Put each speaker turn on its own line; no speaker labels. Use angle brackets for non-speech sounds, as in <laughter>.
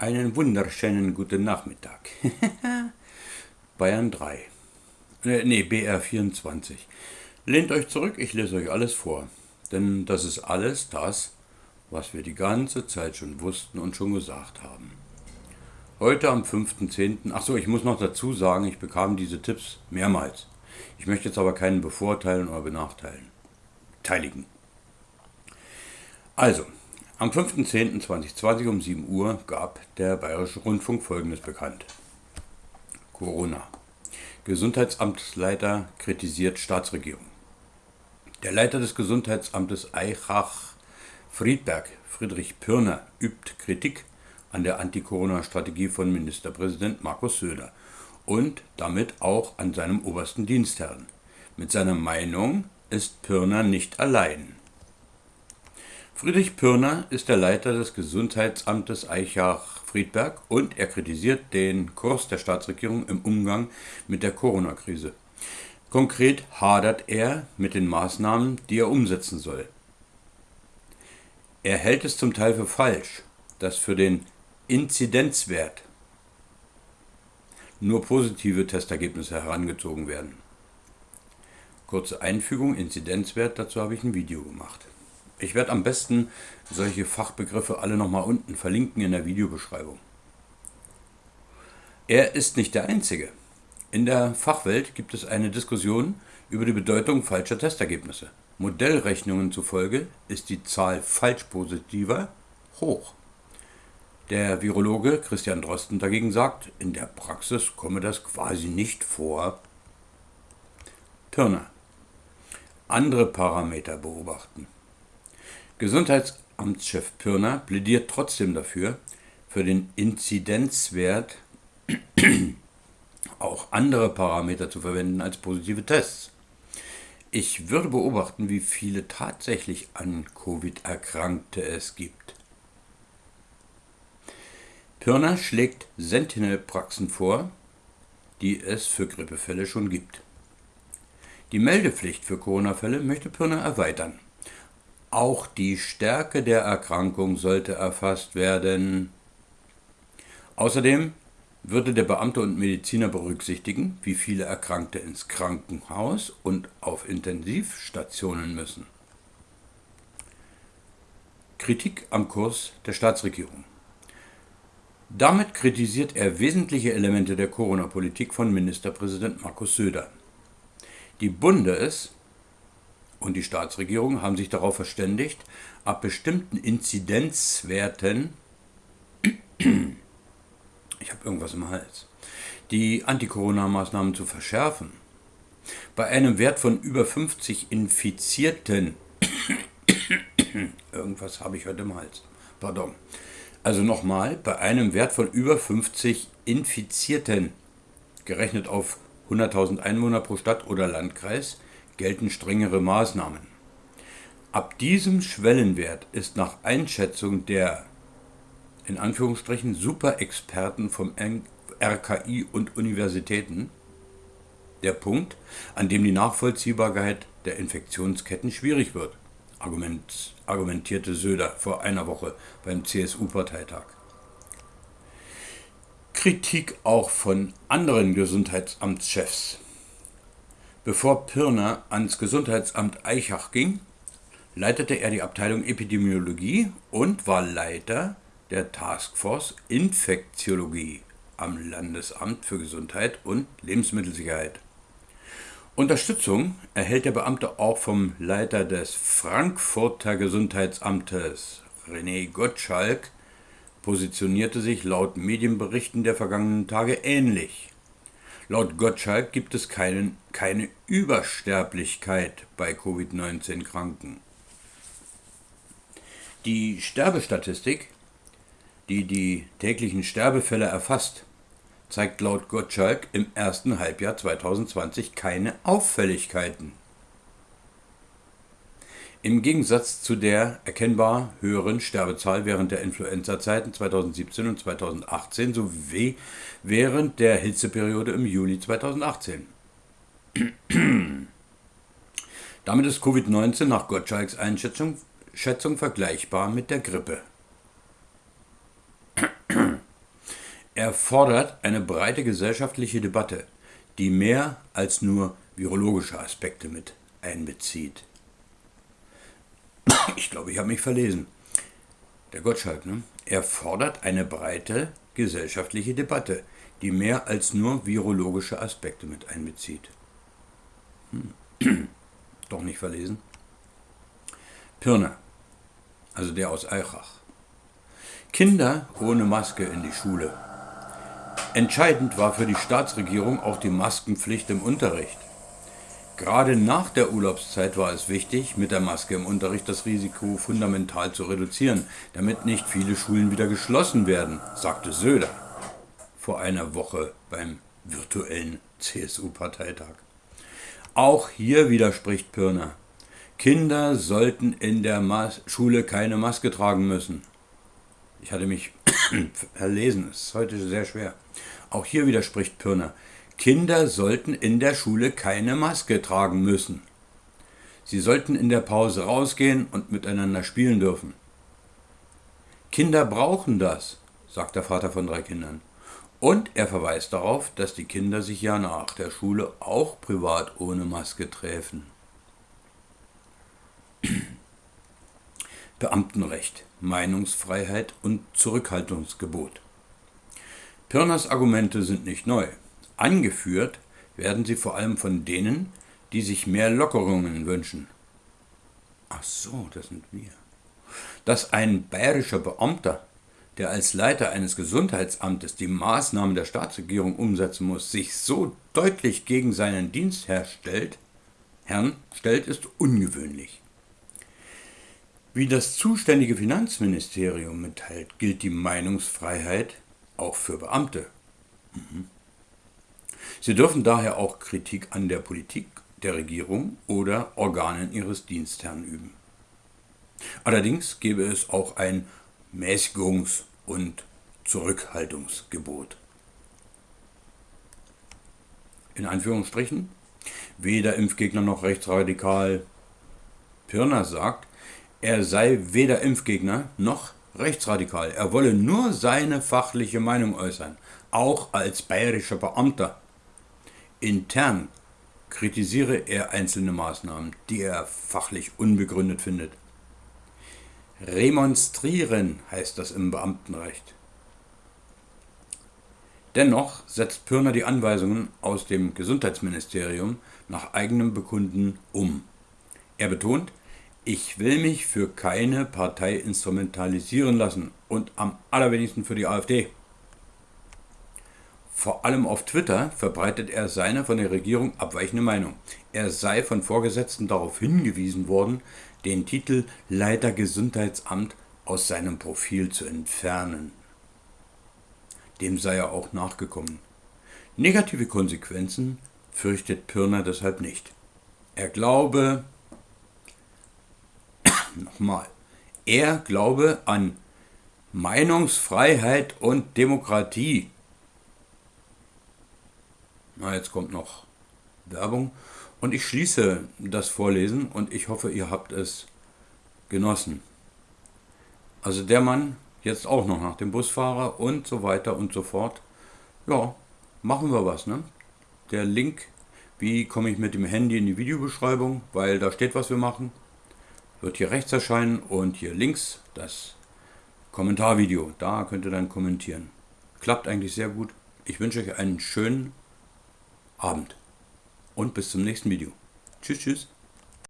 Einen wunderschönen guten Nachmittag. <laughs> Bayern 3. Äh, nee, BR 24. Lehnt euch zurück, ich lese euch alles vor. Denn das ist alles das, was wir die ganze Zeit schon wussten und schon gesagt haben. Heute am 5.10. Achso, ich muss noch dazu sagen, ich bekam diese Tipps mehrmals. Ich möchte jetzt aber keinen bevorteilen oder benachteiligen. Teiligen. Also, am 5.10.2020 um 7 Uhr gab der Bayerische Rundfunk Folgendes bekannt. Corona. Gesundheitsamtsleiter kritisiert Staatsregierung. Der Leiter des Gesundheitsamtes Eichach-Friedberg, Friedrich Pirner, übt Kritik an der Anti-Corona-Strategie von Ministerpräsident Markus Söder und damit auch an seinem obersten Dienstherrn. Mit seiner Meinung ist Pirner nicht allein. Friedrich Pirner ist der Leiter des Gesundheitsamtes Eichach-Friedberg und er kritisiert den Kurs der Staatsregierung im Umgang mit der Corona-Krise. Konkret hadert er mit den Maßnahmen, die er umsetzen soll. Er hält es zum Teil für falsch, dass für den Inzidenzwert nur positive Testergebnisse herangezogen werden. Kurze Einfügung, Inzidenzwert, dazu habe ich ein Video gemacht. Ich werde am besten solche Fachbegriffe alle nochmal unten verlinken in der Videobeschreibung. Er ist nicht der Einzige. In der Fachwelt gibt es eine Diskussion über die Bedeutung falscher Testergebnisse. Modellrechnungen zufolge ist die Zahl falsch-positiver hoch. Der Virologe Christian Drosten dagegen sagt, in der Praxis komme das quasi nicht vor. Pirner. Andere Parameter beobachten. Gesundheitsamtschef Pirner plädiert trotzdem dafür, für den Inzidenzwert <clears throat> auch andere Parameter zu verwenden als positive Tests. Ich würde beobachten, wie viele tatsächlich an Covid-Erkrankte es gibt. Pirner schlägt Sentinel-Praxen vor, die es für Grippefälle schon gibt. Die Meldepflicht für Corona-Fälle möchte Pirner erweitern. Auch die Stärke der Erkrankung sollte erfasst werden. Außerdem würde der Beamte und Mediziner berücksichtigen, wie viele Erkrankte ins Krankenhaus und auf Intensivstationen müssen. Kritik am Kurs der Staatsregierung. Damit kritisiert er wesentliche Elemente der Corona-Politik von Ministerpräsident Markus Söder. Die Bundes- und die Staatsregierung haben sich darauf verständigt, ab bestimmten Inzidenzwerten, ich habe irgendwas im Hals, die Anti-Corona-Maßnahmen zu verschärfen. Bei einem Wert von über 50 Infizierten, irgendwas habe ich heute im Hals, pardon. Also nochmal, bei einem Wert von über 50 Infizierten, gerechnet auf 100.000 Einwohner pro Stadt oder Landkreis, gelten strengere Maßnahmen. Ab diesem Schwellenwert ist nach Einschätzung der in Anführungsstrichen Superexperten vom RKI und Universitäten der Punkt, an dem die Nachvollziehbarkeit der Infektionsketten schwierig wird, argument, argumentierte Söder vor einer Woche beim CSU-Parteitag. Kritik auch von anderen Gesundheitsamtschefs. Bevor Pirner ans Gesundheitsamt Eichach ging, leitete er die Abteilung Epidemiologie und war Leiter der Taskforce Infektiologie am Landesamt für Gesundheit und Lebensmittelsicherheit. Unterstützung erhält der Beamte auch vom Leiter des Frankfurter Gesundheitsamtes, René Gottschalk, positionierte sich laut Medienberichten der vergangenen Tage ähnlich. Laut Gottschalk gibt es keinen, keine Übersterblichkeit bei Covid-19-Kranken. Die Sterbestatistik, die die täglichen Sterbefälle erfasst, zeigt laut Gottschalk im ersten Halbjahr 2020 keine Auffälligkeiten. Im Gegensatz zu der erkennbar höheren Sterbezahl während der Influenza-Zeiten 2017 und 2018 sowie während der Hitzeperiode im Juli 2018. <clears throat> Damit ist Covid-19 nach Gottschalks Einschätzung Schätzung vergleichbar mit der Grippe. <clears throat> Er fordert eine breite gesellschaftliche Debatte, die mehr als nur virologische Aspekte mit einbezieht. Ich glaube, ich habe mich verlesen. Der Gottschalk, ne? Er fordert eine breite gesellschaftliche Debatte, die mehr als nur virologische Aspekte mit einbezieht. Hm. Doch nicht verlesen. Pirner, also der aus Eichach. Kinder ohne Maske in die Schule. Entscheidend war für die Staatsregierung auch die Maskenpflicht im Unterricht. Gerade nach der Urlaubszeit war es wichtig, mit der Maske im Unterricht das Risiko fundamental zu reduzieren, damit nicht viele Schulen wieder geschlossen werden, sagte Söder vor einer Woche beim virtuellen CSU-Parteitag. Auch hier widerspricht Pirner. Kinder sollten in der Mas Schule keine Maske tragen müssen. Ich hatte mich <coughs> verlesen, es ist heute sehr schwer. Auch hier widerspricht Pirner. Kinder sollten in der Schule keine Maske tragen müssen. Sie sollten in der Pause rausgehen und miteinander spielen dürfen. Kinder brauchen das, sagt der Vater von drei Kindern. Und er verweist darauf, dass die Kinder sich ja nach der Schule auch privat ohne Maske treffen. Beamtenrecht, Meinungsfreiheit und Zurückhaltungsgebot. Pirners Argumente sind nicht neu. Angeführt werden sie vor allem von denen, die sich mehr Lockerungen wünschen. Ach so, das sind wir. Dass ein bayerischer Beamter, der als Leiter eines Gesundheitsamtes die Maßnahmen der Staatsregierung umsetzen muss, sich so deutlich gegen seinen Dienstherr stellt, Herrn stellt, ist ungewöhnlich. Wie das zuständige Finanzministerium mitteilt, gilt die Meinungsfreiheit auch für Beamte. Mhm. Sie dürfen daher auch Kritik an der Politik der Regierung oder Organen ihres Dienstherrn üben. Allerdings gäbe es auch ein Mäßigungs- und Zurückhaltungsgebot. In Anführungsstrichen, weder Impfgegner noch rechtsradikal. Pirner sagt, er sei weder Impfgegner noch rechtsradikal. Er wolle nur seine fachliche Meinung äußern, auch als bayerischer Beamter. Intern kritisiere er einzelne Maßnahmen, die er fachlich unbegründet findet. Remonstrieren heißt das im Beamtenrecht. Dennoch setzt Pürner die Anweisungen aus dem Gesundheitsministerium nach eigenem Bekunden um. Er betont, ich will mich für keine Partei instrumentalisieren lassen und am allerwenigsten für die AfD. Vor allem auf Twitter verbreitet er seine von der Regierung abweichende Meinung. Er sei von Vorgesetzten darauf hingewiesen worden, den Titel Leiter Gesundheitsamt aus seinem Profil zu entfernen. Dem sei er auch nachgekommen. Negative Konsequenzen fürchtet Pirner deshalb nicht. Er glaube, <coughs> nochmal, er glaube an Meinungsfreiheit und Demokratie na, jetzt kommt noch Werbung. Und ich schließe das Vorlesen und ich hoffe, ihr habt es genossen. Also der Mann jetzt auch noch nach dem Busfahrer und so weiter und so fort. Ja, machen wir was, ne? Der Link, wie komme ich mit dem Handy in die Videobeschreibung, weil da steht, was wir machen, wird hier rechts erscheinen und hier links das Kommentarvideo. Da könnt ihr dann kommentieren. Klappt eigentlich sehr gut. Ich wünsche euch einen schönen Abend und bis zum nächsten Video. Tschüss, tschüss.